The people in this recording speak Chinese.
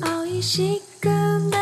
熬一些个。